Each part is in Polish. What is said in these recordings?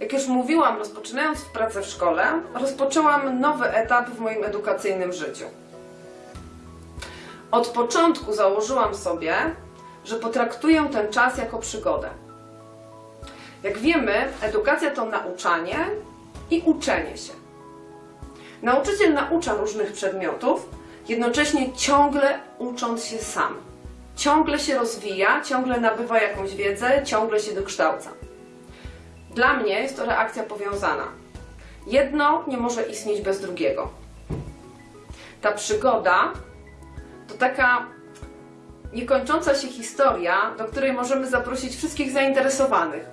Jak już mówiłam, rozpoczynając pracę w szkole, rozpoczęłam nowy etap w moim edukacyjnym życiu. Od początku założyłam sobie, że potraktuję ten czas jako przygodę. Jak wiemy, edukacja to nauczanie i uczenie się. Nauczyciel naucza różnych przedmiotów, jednocześnie ciągle ucząc się sam. Ciągle się rozwija, ciągle nabywa jakąś wiedzę, ciągle się dokształca. Dla mnie jest to reakcja powiązana. Jedno nie może istnieć bez drugiego. Ta przygoda to taka niekończąca się historia, do której możemy zaprosić wszystkich zainteresowanych,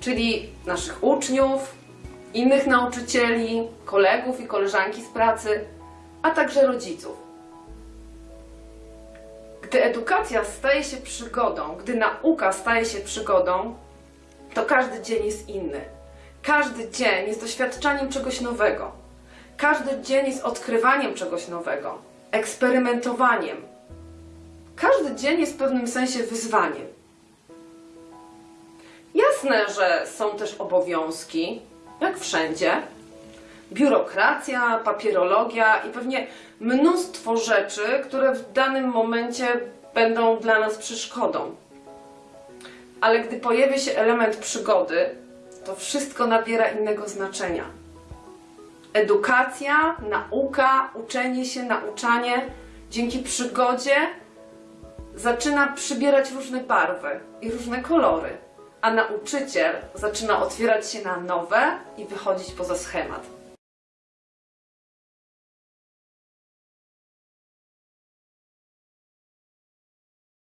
czyli naszych uczniów, innych nauczycieli, kolegów i koleżanki z pracy, a także rodziców. Gdy edukacja staje się przygodą, gdy nauka staje się przygodą, to każdy dzień jest inny. Każdy dzień jest doświadczaniem czegoś nowego. Każdy dzień jest odkrywaniem czegoś nowego, eksperymentowaniem. Każdy dzień jest w pewnym sensie wyzwaniem. Jasne, że są też obowiązki, jak wszędzie. Biurokracja, papierologia i pewnie mnóstwo rzeczy, które w danym momencie będą dla nas przeszkodą. Ale gdy pojawia się element przygody, to wszystko nabiera innego znaczenia. Edukacja, nauka, uczenie się, nauczanie dzięki przygodzie zaczyna przybierać różne barwy i różne kolory, a nauczyciel zaczyna otwierać się na nowe i wychodzić poza schemat.